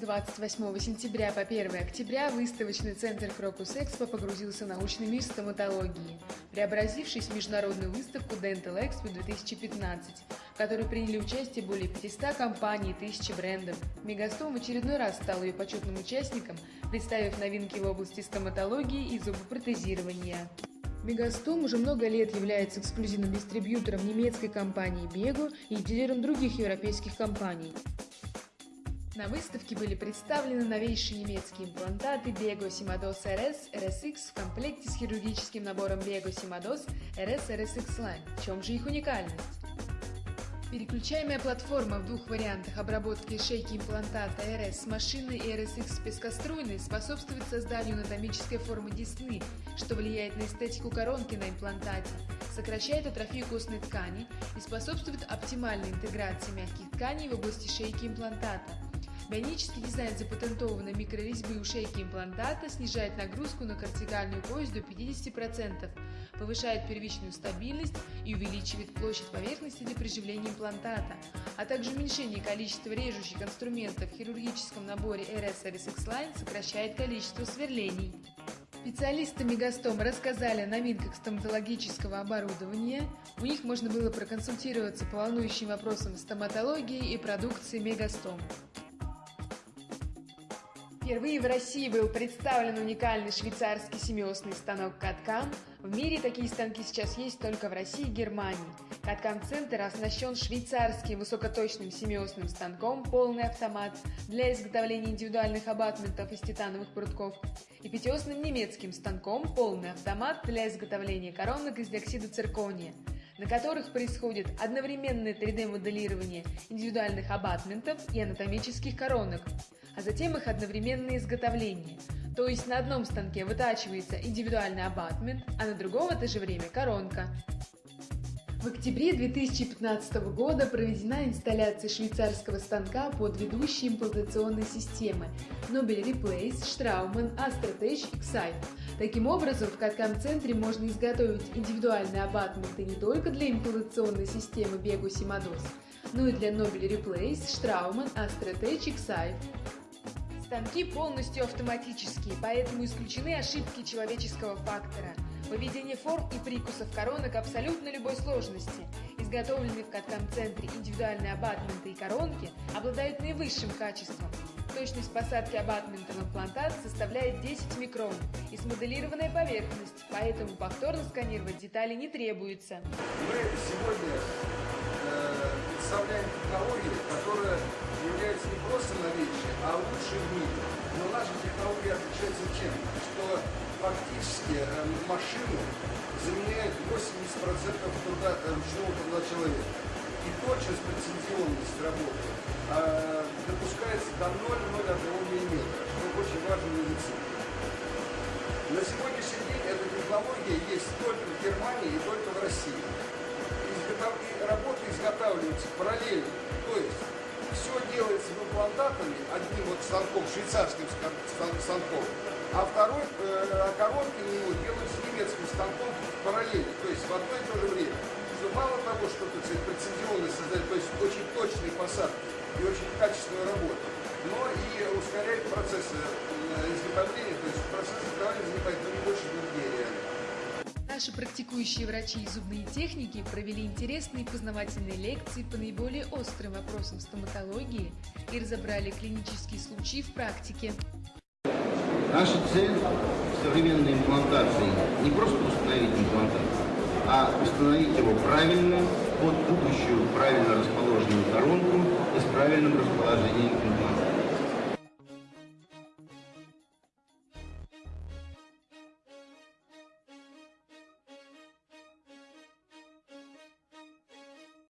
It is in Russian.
28 сентября по 1 октября выставочный центр Крокус Экспо погрузился в научный мир стоматологии, преобразившись в международную выставку Dental Expo 2015, в которой приняли участие более 500 компаний и тысячи брендов. Мегастом в очередной раз стал ее почетным участником, представив новинки в области стоматологии и зубопротезирования. Мегастом уже много лет является эксклюзивным дистрибьютором немецкой компании Bego и дилером других европейских компаний. На выставке были представлены новейшие немецкие имплантаты Bego Simados RS RSX в комплекте с хирургическим набором Bego Simados RS RSX Line. В чем же их уникальность? Переключаемая платформа в двух вариантах обработки шейки имплантата RS с машиной и RSX пескоструйной способствует созданию анатомической формы десны, что влияет на эстетику коронки на имплантате, сокращает атрофию костной ткани и способствует оптимальной интеграции мягких тканей в области шейки имплантата. Бионический дизайн запатентованной микрорезьбы у шейки имплантата снижает нагрузку на кортикальную кость до 50%, повышает первичную стабильность и увеличивает площадь поверхности для приживления имплантата, а также уменьшение количества режущих инструментов в хирургическом наборе RS RSX Line сокращает количество сверлений. Специалисты Мегастом рассказали о новинках стоматологического оборудования. У них можно было проконсультироваться по волнующим вопросам стоматологии и продукции Мегастом. Впервые в России был представлен уникальный швейцарский семиосный станок Каткам. В мире такие станки сейчас есть только в России и Германии. Каткам-центр оснащен швейцарским высокоточным семиосным станком полный автомат для изготовления индивидуальных абатментов из титановых прутков и пятиосным немецким станком полный автомат для изготовления коронок из диоксида циркония на которых происходит одновременное 3D-моделирование индивидуальных абатментов и анатомических коронок, а затем их одновременное изготовление. То есть на одном станке вытачивается индивидуальный абатмент, а на другом в это же время коронка. В октябре 2015 года проведена инсталляция швейцарского станка под ведущие имплантационные системы Nobel Replace, Straumann, Astrotech, Excite. Таким образом, в Каткам-центре можно изготовить индивидуальные абатменты не только для имплантационной системы Bego Simados, но и для Nobel Replace, Straumann, Astrotech, Excite. Станки полностью автоматические, поэтому исключены ошибки человеческого фактора. Выведение форм и прикусов коронок абсолютно любой сложности. Изготовленные в каткам-центре индивидуальные абатменты и коронки обладают наивысшим качеством. Точность посадки абатмента в имплантат составляет 10 микрон и смоделированная поверхность, поэтому повторно сканировать детали не требуется. Мы сегодня э, представляем технологии, которая является не просто новейшей, а лучшей в мире. Но наша технология отличается чем? Что фактически э, машину заменяет 80% труда, э, ручного труда человека. И точность, прецизионность работы э, допускается до 0,01 мм, что очень важно в. На сегодняшний день эта технология есть только в Германии и только в России. Изготов... Работа изготавливается параллельно. То есть все делается имплантатами, одним вот станком, швейцарским станком, а второй, э, коронки на него делаются немецким станком параллельно, то есть в одно и то же время. Что мало того, что тут прецедионность создает, то есть очень точные посадки и очень качественную работу, но и ускоряет процессы э, изготовления, то есть процесс изготовления занимает не больше двух дней реально. Наши практикующие врачи и зубные техники провели интересные познавательные лекции по наиболее острым вопросам стоматологии и разобрали клинические случаи в практике. Наша цель в современной имплантации не просто установить имплантат, а установить его правильно под будущую правильно расположенную коронку и с правильным расположением